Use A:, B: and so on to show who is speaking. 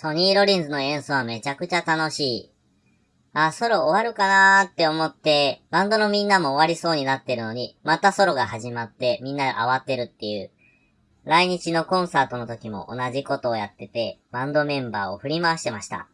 A: ソニー・ロリンズの演奏はめちゃくちゃ楽しい。あ、ソロ終わるかなーって思って、バンドのみんなも終わりそうになってるのに、またソロが始まってみんな慌てるっていう。来日のコンサートの時も同じことをやってて、バンドメンバーを振り回してました。